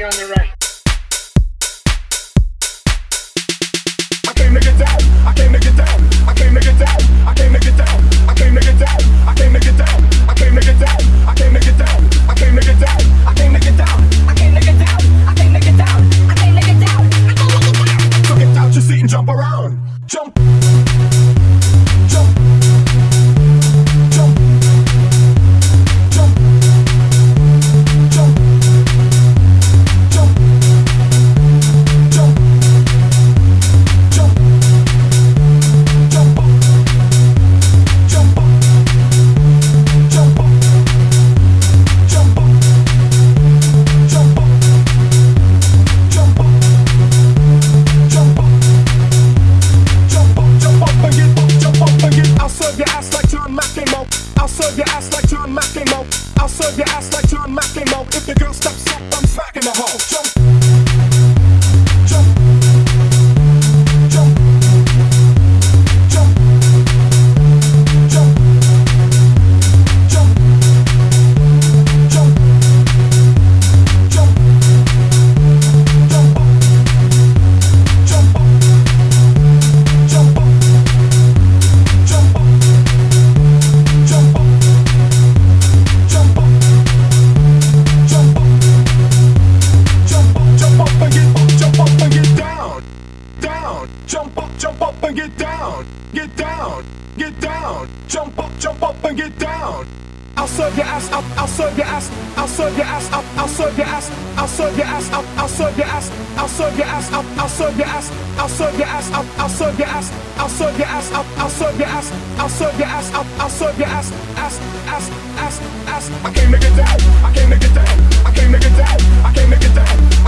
Stay on the right. I get down. I came to get down. I came to get down. I came to get down. I down. Serve your ass like John McEnroe. If the girl steps up, I'm smacking the hoe. Jump, down, jump up, jump up and get down, get down, get down, jump up, jump up and get down. I'll serve your ass up, I'll serve your ass, I'll serve your ass up, I'll serve your ass, I'll serve your ass up, I'll serve your ass, I'll serve your ass up, I'll serve your ass, I'll serve your ass up, I'll serve your ass, I'll serve your ass up, I'll serve your ass, I'll serve your ass up, I'll serve your ass, ass, ass, ass, ass. I came to get down, I came to get down, I came to get down, I came to get down,